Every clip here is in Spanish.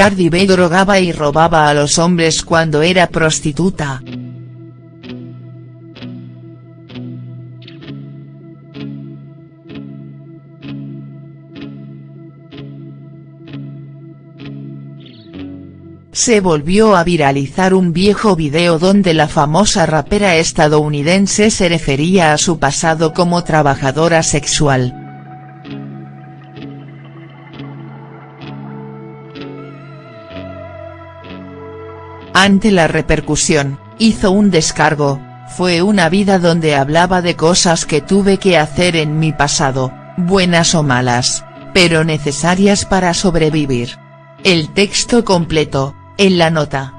Cardi B drogaba y robaba a los hombres cuando era prostituta. se volvió a viralizar un viejo video donde la famosa rapera estadounidense se refería a su pasado como trabajadora sexual. Ante la repercusión, hizo un descargo, fue una vida donde hablaba de cosas que tuve que hacer en mi pasado, buenas o malas, pero necesarias para sobrevivir. El texto completo, en la nota.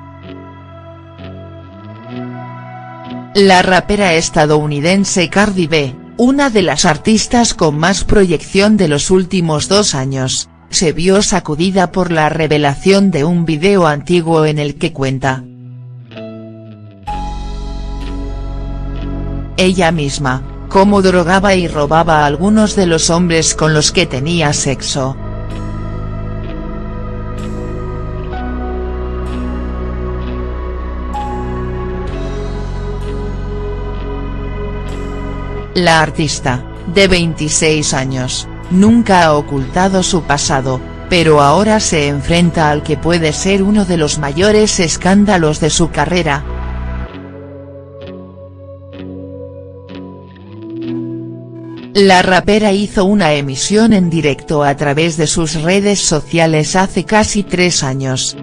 La rapera estadounidense Cardi B, una de las artistas con más proyección de los últimos dos años, se vio sacudida por la revelación de un video antiguo en el que cuenta. Ella misma, cómo drogaba y robaba a algunos de los hombres con los que tenía sexo. La artista, de 26 años, nunca ha ocultado su pasado, pero ahora se enfrenta al que puede ser uno de los mayores escándalos de su carrera. La rapera hizo una emisión en directo a través de sus redes sociales hace casi tres años.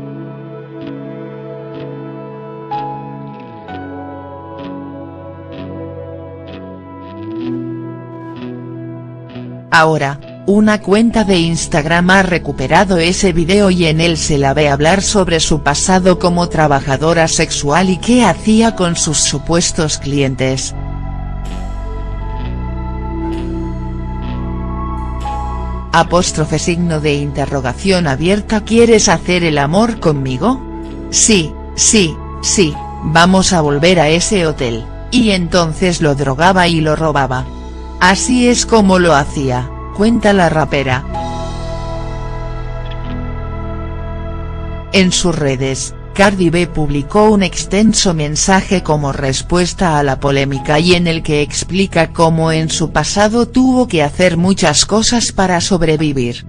Ahora, una cuenta de Instagram ha recuperado ese video y en él se la ve hablar sobre su pasado como trabajadora sexual y qué hacía con sus supuestos clientes. Apóstrofe signo de interrogación abierta ¿Quieres hacer el amor conmigo? Sí, sí, sí, vamos a volver a ese hotel, y entonces lo drogaba y lo robaba. Así es como lo hacía, cuenta la rapera. En sus redes, Cardi B publicó un extenso mensaje como respuesta a la polémica y en el que explica cómo en su pasado tuvo que hacer muchas cosas para sobrevivir.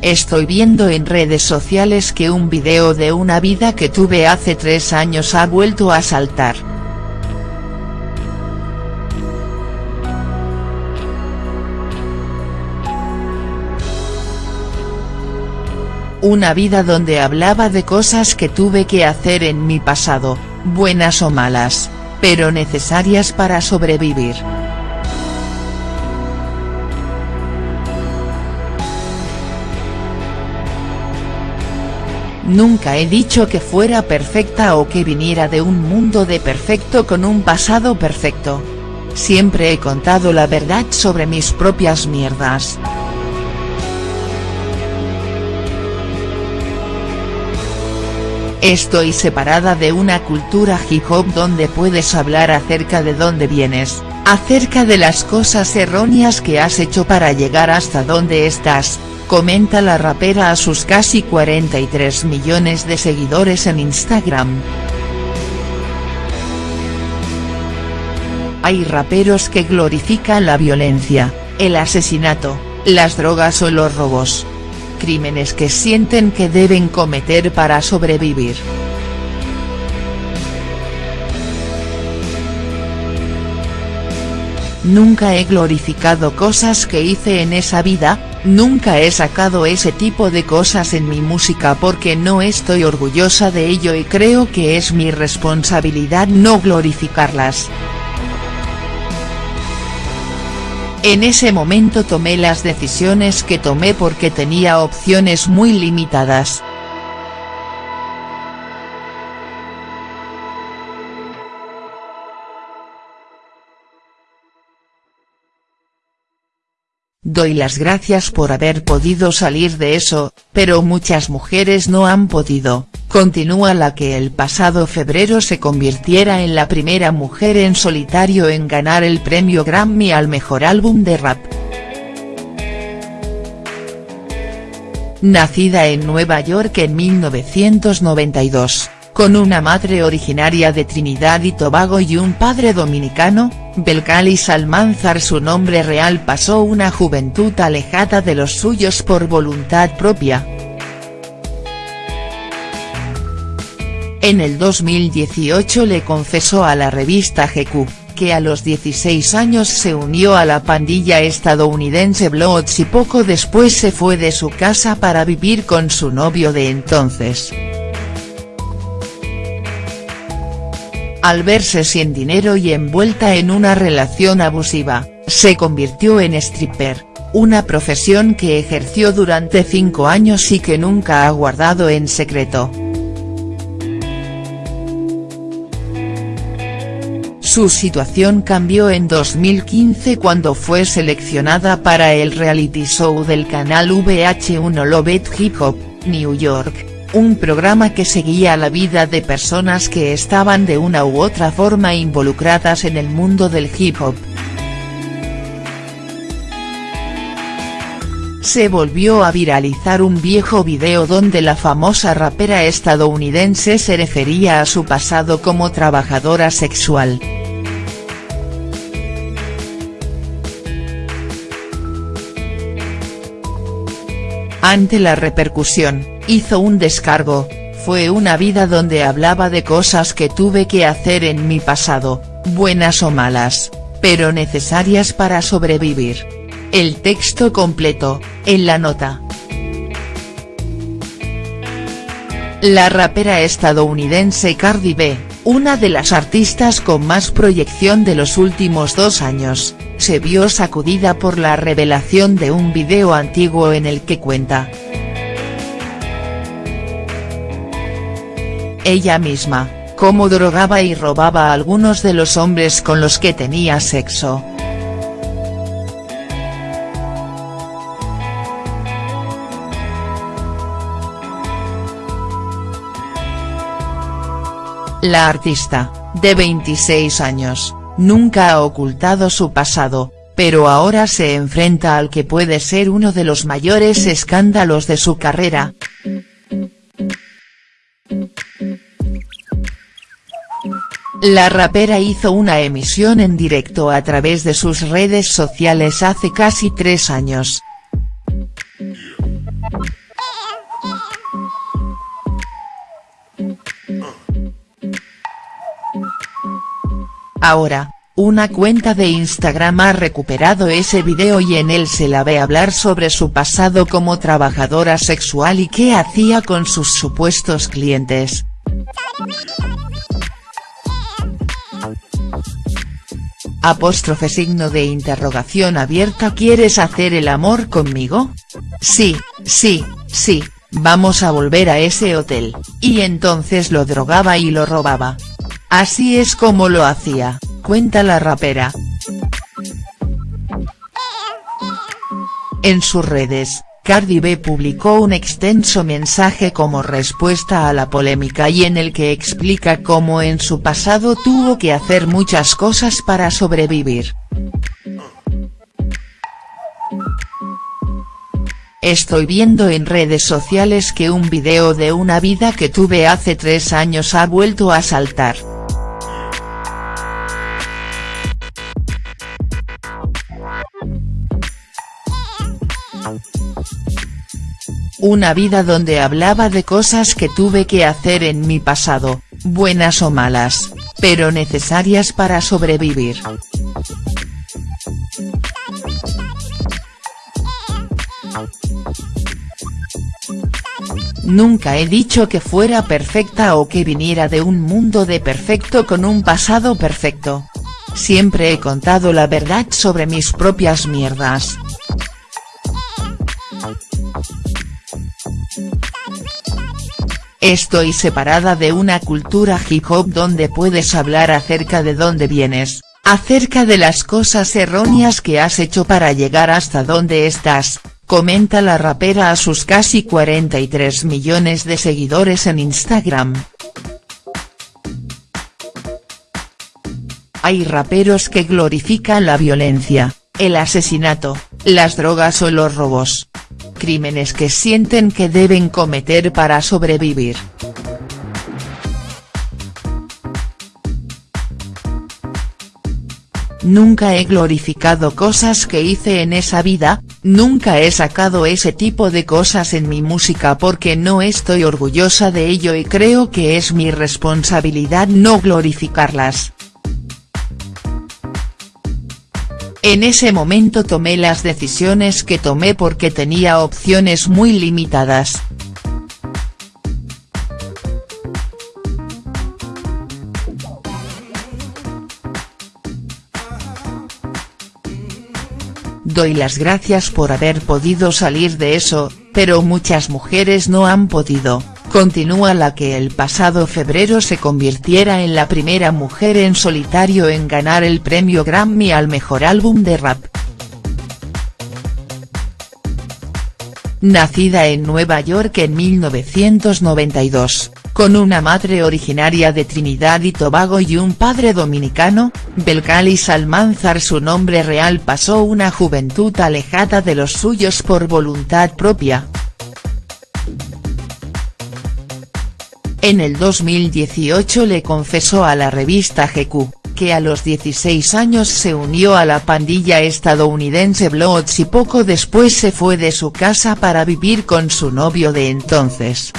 Estoy viendo en redes sociales que un video de una vida que tuve hace tres años ha vuelto a saltar. Una vida donde hablaba de cosas que tuve que hacer en mi pasado, buenas o malas, pero necesarias para sobrevivir. Nunca he dicho que fuera perfecta o que viniera de un mundo de perfecto con un pasado perfecto. Siempre he contado la verdad sobre mis propias mierdas. Estoy separada de una cultura hip hop donde puedes hablar acerca de dónde vienes, acerca de las cosas erróneas que has hecho para llegar hasta donde estás, comenta la rapera a sus casi 43 millones de seguidores en Instagram. Hay raperos que glorifican la violencia, el asesinato, las drogas o los robos crímenes que sienten que deben cometer para sobrevivir. Nunca he glorificado cosas que hice en esa vida, nunca he sacado ese tipo de cosas en mi música porque no estoy orgullosa de ello y creo que es mi responsabilidad no glorificarlas. En ese momento tomé las decisiones que tomé porque tenía opciones muy limitadas. Doy las gracias por haber podido salir de eso, pero muchas mujeres no han podido, continúa la que el pasado febrero se convirtiera en la primera mujer en solitario en ganar el premio Grammy al mejor álbum de rap. nacida en Nueva York en 1992, con una madre originaria de Trinidad y Tobago y un padre dominicano, Belcalis Salmanzar su nombre real pasó una juventud alejada de los suyos por voluntad propia. En el 2018 le confesó a la revista GQ, que a los 16 años se unió a la pandilla estadounidense Bloods y poco después se fue de su casa para vivir con su novio de entonces. Al verse sin dinero y envuelta en una relación abusiva, se convirtió en stripper, una profesión que ejerció durante cinco años y que nunca ha guardado en secreto. Su situación cambió en 2015 cuando fue seleccionada para el reality show del canal VH1 Love Hip Hop, New York, un programa que seguía la vida de personas que estaban de una u otra forma involucradas en el mundo del hip hop. se volvió a viralizar un viejo video donde la famosa rapera estadounidense se refería a su pasado como trabajadora sexual. Ante la repercusión, hizo un descargo, fue una vida donde hablaba de cosas que tuve que hacer en mi pasado, buenas o malas, pero necesarias para sobrevivir. El texto completo, en la nota. La rapera estadounidense Cardi B, una de las artistas con más proyección de los últimos dos años, se vio sacudida por la revelación de un video antiguo en el que cuenta. Ella misma, cómo drogaba y robaba a algunos de los hombres con los que tenía sexo. La artista, de 26 años, nunca ha ocultado su pasado, pero ahora se enfrenta al que puede ser uno de los mayores escándalos de su carrera. La rapera hizo una emisión en directo a través de sus redes sociales hace casi tres años. Ahora, una cuenta de Instagram ha recuperado ese video y en él se la ve hablar sobre su pasado como trabajadora sexual y qué hacía con sus supuestos clientes. Apóstrofe signo de interrogación abierta ¿Quieres hacer el amor conmigo? Sí, sí, sí, vamos a volver a ese hotel, y entonces lo drogaba y lo robaba. Así es como lo hacía, cuenta la rapera. En sus redes, Cardi B publicó un extenso mensaje como respuesta a la polémica y en el que explica cómo en su pasado tuvo que hacer muchas cosas para sobrevivir. Estoy viendo en redes sociales que un video de una vida que tuve hace tres años ha vuelto a saltar. Una vida donde hablaba de cosas que tuve que hacer en mi pasado, buenas o malas, pero necesarias para sobrevivir. Nunca he dicho que fuera perfecta o que viniera de un mundo de perfecto con un pasado perfecto. Siempre he contado la verdad sobre mis propias mierdas. Estoy separada de una cultura hip hop donde puedes hablar acerca de dónde vienes, acerca de las cosas erróneas que has hecho para llegar hasta donde estás, comenta la rapera a sus casi 43 millones de seguidores en Instagram. Hay raperos que glorifican la violencia, el asesinato, las drogas o los robos. Crímenes que sienten que deben cometer para sobrevivir. Nunca he glorificado cosas que hice en esa vida, nunca he sacado ese tipo de cosas en mi música porque no estoy orgullosa de ello y creo que es mi responsabilidad no glorificarlas. En ese momento tomé las decisiones que tomé porque tenía opciones muy limitadas. Doy las gracias por haber podido salir de eso, pero muchas mujeres no han podido, continúa la que el pasado febrero se convirtiera en la primera mujer en solitario en ganar el premio Grammy al mejor álbum de rap. Nacida en Nueva York en 1992 con una madre originaria de Trinidad y Tobago y un padre dominicano, Belcalis Almanzar su nombre real pasó una juventud alejada de los suyos por voluntad propia. En el 2018 le confesó a la revista GQ, que a los 16 años se unió a la pandilla estadounidense Bloods y poco después se fue de su casa para vivir con su novio de entonces.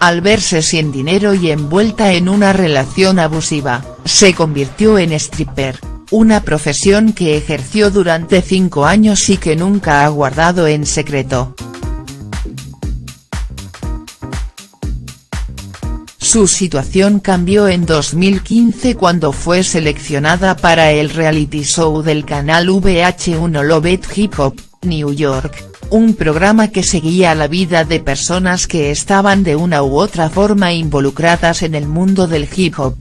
al verse sin dinero y envuelta en una relación abusiva, se convirtió en stripper, una profesión que ejerció durante cinco años y que nunca ha guardado en secreto. Su situación cambió en 2015 cuando fue seleccionada para el reality show del canal VH1 Love Hip Hop, New York, un programa que seguía la vida de personas que estaban de una u otra forma involucradas en el mundo del hip hop.